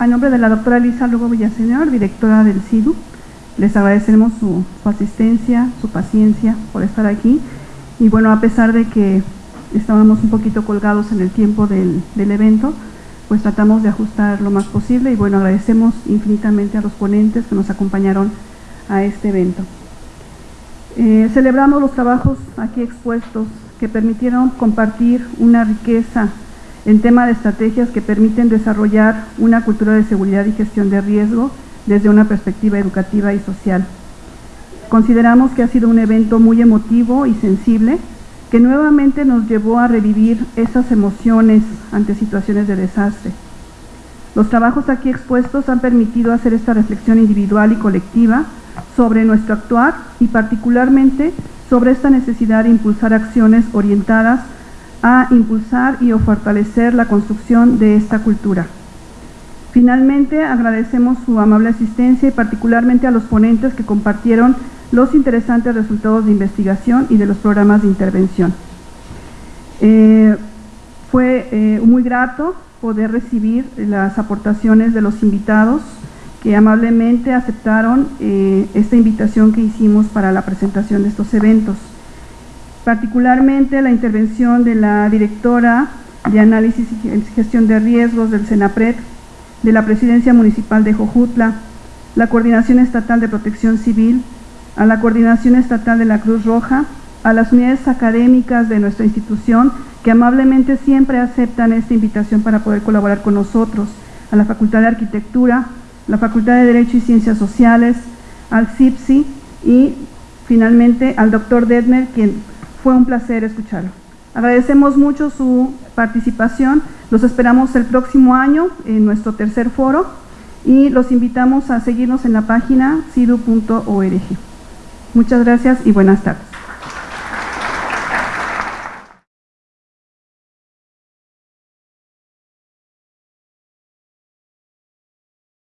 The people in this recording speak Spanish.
A nombre de la doctora Elisa Lugo Villaseñor, directora del CIDU, les agradecemos su, asistencia, su paciencia por estar aquí. Y bueno, a pesar de que estábamos un poquito colgados en el tiempo del, evento, pues tratamos de ajustar lo más posible y bueno, agradecemos infinitamente a los ponentes que nos acompañaron a este evento. Eh, celebramos los trabajos aquí expuestos que permitieron compartir una riqueza en tema de estrategias que permiten desarrollar una cultura de seguridad y gestión de riesgo desde una perspectiva educativa y social. Consideramos que ha sido un evento muy emotivo y sensible que nuevamente nos llevó a revivir esas emociones ante situaciones de desastre. Los trabajos aquí expuestos han permitido hacer esta reflexión individual y colectiva sobre nuestro actuar y particularmente sobre esta necesidad de impulsar acciones orientadas a impulsar y o fortalecer la construcción de esta cultura. Finalmente, agradecemos su amable asistencia y particularmente a los ponentes que compartieron los interesantes resultados de investigación y de los programas de intervención. Eh, fue eh, muy grato poder recibir las aportaciones de los invitados que amablemente aceptaron eh, esta invitación que hicimos para la presentación de estos eventos particularmente la intervención de la directora de Análisis y Gestión de Riesgos del SENAPRED, de la Presidencia Municipal de Jojutla, la Coordinación Estatal de Protección Civil, a la Coordinación Estatal de la Cruz Roja, a las unidades académicas de nuestra institución que amablemente siempre aceptan esta invitación para poder colaborar con nosotros, a la Facultad de Arquitectura, la Facultad de Derecho y Ciencias Sociales, al CIPSI y finalmente al doctor Detmer, quien fue un placer escucharlo. Agradecemos mucho su participación, los esperamos el próximo año en nuestro tercer foro y los invitamos a seguirnos en la página cidu.org. Muchas gracias y buenas tardes.